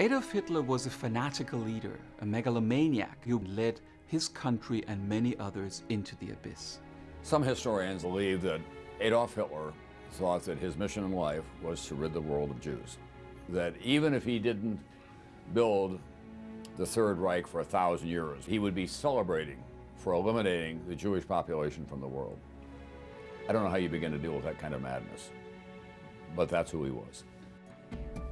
Adolf Hitler was a fanatical leader, a megalomaniac who led his country and many others into the abyss. Some historians believe that Adolf Hitler thought that his mission in life was to rid the world of Jews. That even if he didn't build the Third Reich for a thousand years, he would be celebrating for eliminating the Jewish population from the world. I don't know how you begin to deal with that kind of madness, but that's who he was.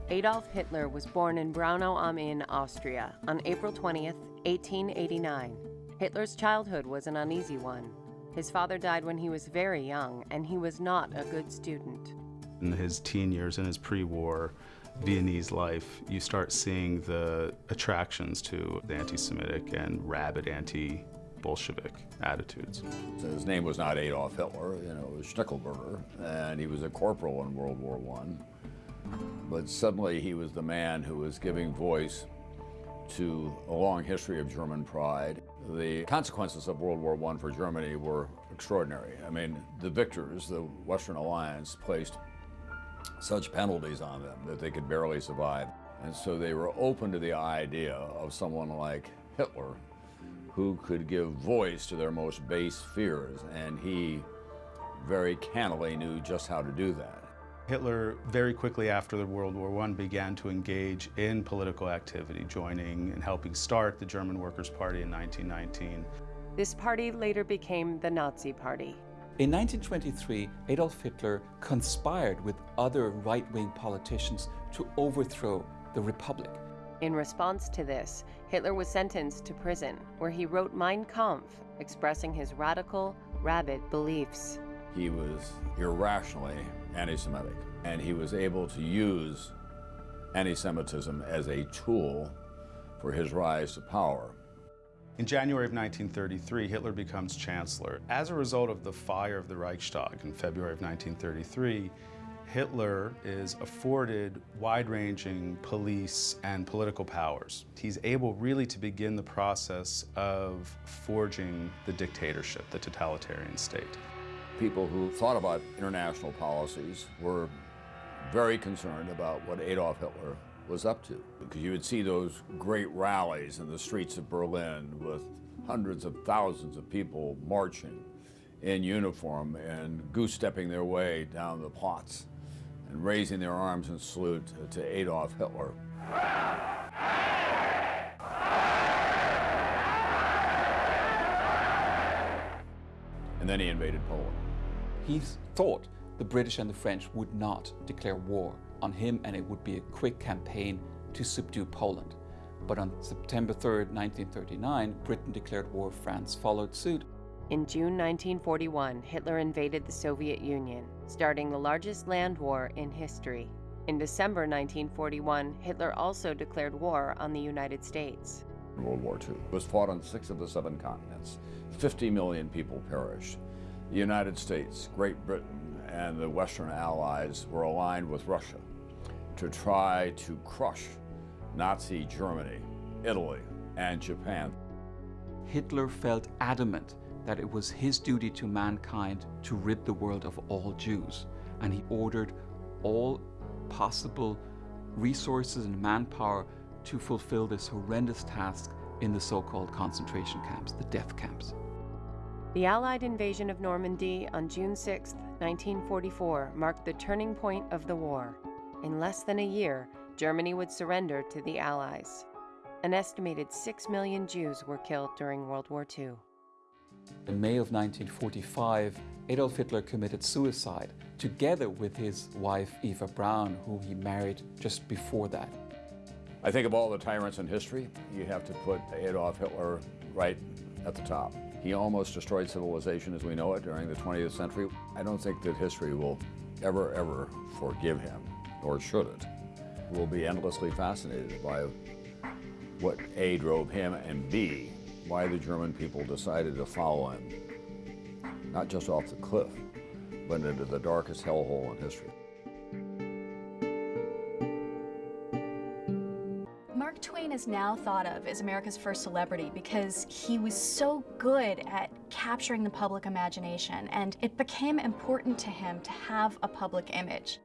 Adolf Hitler was born in Braunau am Inn, Austria, on April 20, 1889. Hitler's childhood was an uneasy one. His father died when he was very young, and he was not a good student. In his teen years, in his pre-war Viennese life, you start seeing the attractions to the anti-Semitic and rabid anti-Bolshevik attitudes. So his name was not Adolf Hitler, you know, it was Schicklgruber, and he was a corporal in World War I. But suddenly he was the man who was giving voice to a long history of German pride. The consequences of World War I for Germany were extraordinary. I mean, the victors, the Western Alliance, placed such penalties on them that they could barely survive. And so they were open to the idea of someone like Hitler who could give voice to their most base fears, and he very cannily knew just how to do that. Hitler, very quickly after the World War I, began to engage in political activity, joining and helping start the German Workers' Party in 1919. This party later became the Nazi Party. In 1923, Adolf Hitler conspired with other right-wing politicians to overthrow the Republic. In response to this, Hitler was sentenced to prison, where he wrote Mein Kampf, expressing his radical, rabid beliefs. He was irrationally anti-Semitic, and he was able to use anti-Semitism as a tool for his rise to power. In January of 1933, Hitler becomes chancellor. As a result of the fire of the Reichstag in February of 1933, Hitler is afforded wide-ranging police and political powers. He's able really to begin the process of forging the dictatorship, the totalitarian state. People who thought about international policies were very concerned about what Adolf Hitler was up to. Because you would see those great rallies in the streets of Berlin with hundreds of thousands of people marching in uniform and goose-stepping their way down the Platz and raising their arms in salute to Adolf Hitler. And then he invaded Poland. He thought the British and the French would not declare war on him and it would be a quick campaign to subdue Poland. But on September 3, 1939, Britain declared war, France followed suit. In June 1941, Hitler invaded the Soviet Union, starting the largest land war in history. In December 1941, Hitler also declared war on the United States. World War II was fought on six of the seven continents. 50 million people perished. The United States, Great Britain, and the Western Allies were aligned with Russia to try to crush Nazi Germany, Italy, and Japan. Hitler felt adamant that it was his duty to mankind to rid the world of all Jews, and he ordered all possible resources and manpower to fulfill this horrendous task in the so-called concentration camps, the death camps. The Allied invasion of Normandy on June 6, 1944, marked the turning point of the war. In less than a year, Germany would surrender to the Allies. An estimated 6 million Jews were killed during World War II. In May of 1945, Adolf Hitler committed suicide, together with his wife Eva Braun, who he married just before that. I think of all the tyrants in history, you have to put Adolf Hitler right at the top. He almost destroyed civilization as we know it during the 20th century. I don't think that history will ever, ever forgive him, or should it. We'll be endlessly fascinated by what A drove him and B, why the German people decided to follow him, not just off the cliff, but into the darkest hellhole in history. Is now thought of as America's first celebrity because he was so good at capturing the public imagination and it became important to him to have a public image.